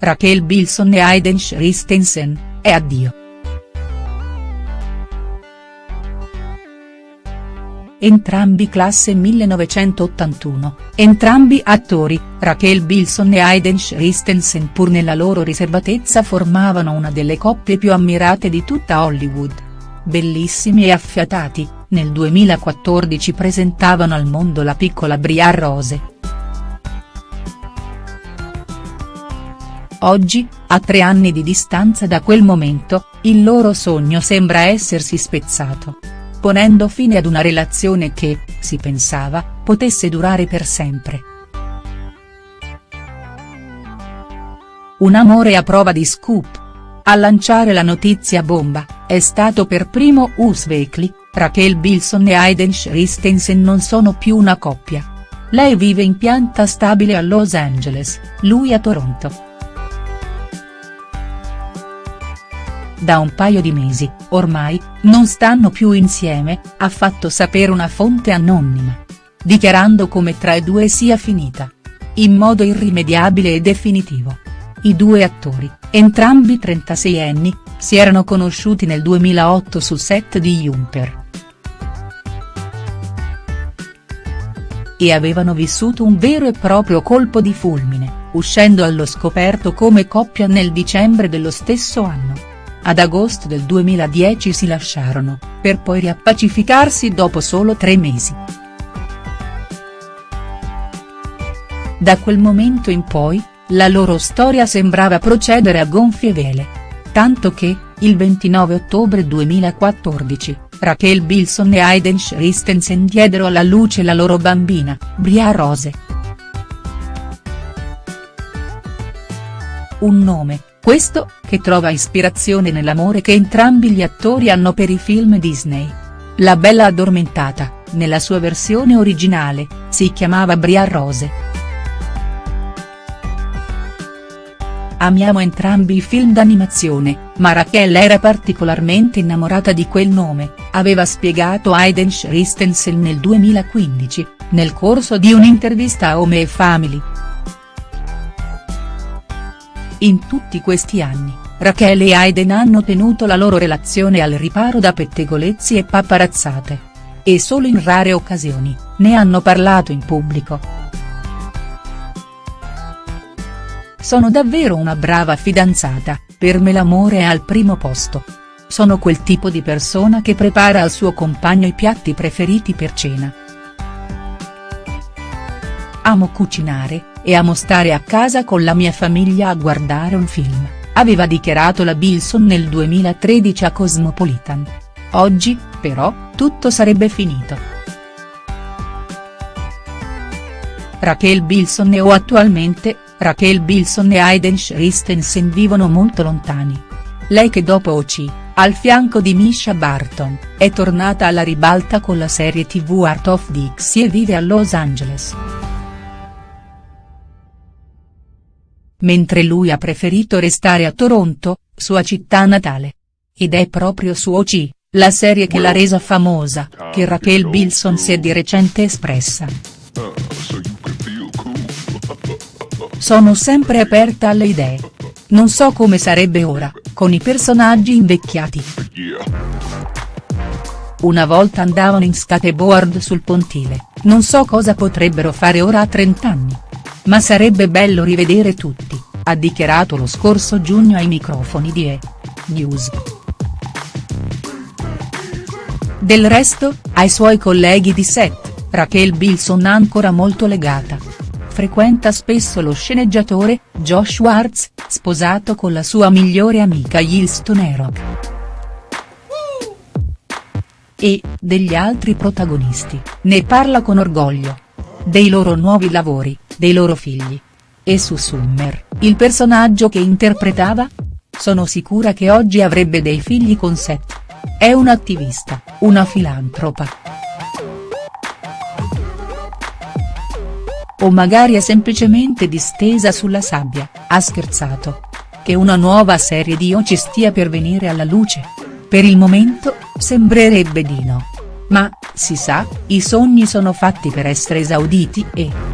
Raquel Bilson e Aiden Christensen, e addio. Entrambi classe 1981, entrambi attori, Raquel Bilson e Aiden Christensen pur nella loro riservatezza formavano una delle coppie più ammirate di tutta Hollywood. Bellissimi e affiatati, nel 2014 presentavano al mondo la piccola Briar Rose. Oggi, a tre anni di distanza da quel momento, il loro sogno sembra essersi spezzato ponendo fine ad una relazione che, si pensava, potesse durare per sempre. Un amore a prova di scoop. A lanciare la notizia bomba, è stato per primo Us Weekly, Raquel Bilson e Aiden Christensen non sono più una coppia. Lei vive in pianta stabile a Los Angeles, lui a Toronto. Da un paio di mesi, ormai, non stanno più insieme, ha fatto sapere una fonte anonima. Dichiarando come tra i due sia finita. In modo irrimediabile e definitivo. I due attori, entrambi 36 anni, si erano conosciuti nel 2008 sul set di Jumper. E avevano vissuto un vero e proprio colpo di fulmine, uscendo allo scoperto come coppia nel dicembre dello stesso anno. Ad agosto del 2010 si lasciarono, per poi riappacificarsi dopo solo tre mesi. Da quel momento in poi, la loro storia sembrava procedere a gonfie vele. Tanto che, il 29 ottobre 2014, Raquel Bilson e Aiden Christensen diedero alla luce la loro bambina, Bria Rose. Un nome, questo, che trova ispirazione nell'amore che entrambi gli attori hanno per i film Disney. La Bella Addormentata, nella sua versione originale, si chiamava Briar Rose. Amiamo entrambi i film d'animazione, ma Raquel era particolarmente innamorata di quel nome, aveva spiegato Aiden Christensen nel 2015, nel corso di un'intervista a Home Family. In tutti questi anni, Rachele e Aiden hanno tenuto la loro relazione al riparo da pettegolezzi e paparazzate. E solo in rare occasioni, ne hanno parlato in pubblico. Sono davvero una brava fidanzata, per me l'amore è al primo posto. Sono quel tipo di persona che prepara al suo compagno i piatti preferiti per cena. Amo cucinare, e amo stare a casa con la mia famiglia a guardare un film, aveva dichiarato la Bilson nel 2013 a Cosmopolitan. Oggi, però, tutto sarebbe finito. Raquel Bilson e o attualmente, Raquel Bilson e Aiden Christensen vivono molto lontani. Lei che dopo OC, al fianco di Misha Barton, è tornata alla ribalta con la serie tv Art of Dixie e vive a Los Angeles. Mentre lui ha preferito restare a Toronto, sua città natale. Ed è proprio su OC, la serie che l'ha resa famosa, che Raquel Bilson si è di recente espressa. Sono sempre aperta alle idee. Non so come sarebbe ora, con i personaggi invecchiati. Una volta andavano in skateboard sul pontile, non so cosa potrebbero fare ora a 30 anni. Ma sarebbe bello rivedere tutti, ha dichiarato lo scorso giugno ai microfoni di E! News. Del resto, ai suoi colleghi di set, Raquel Bilson ancora molto legata. Frequenta spesso lo sceneggiatore, Josh Schwartz, sposato con la sua migliore amica Yilston Erok. E, degli altri protagonisti, ne parla con orgoglio. Dei loro nuovi lavori, dei loro figli. E su Summer, il personaggio che interpretava? Sono sicura che oggi avrebbe dei figli con Seth. È un'attivista, una filantropa. O magari è semplicemente distesa sulla sabbia, ha scherzato. Che una nuova serie di O ci stia per venire alla luce? Per il momento, sembrerebbe di no. Ma, si sa, i sogni sono fatti per essere esauditi e.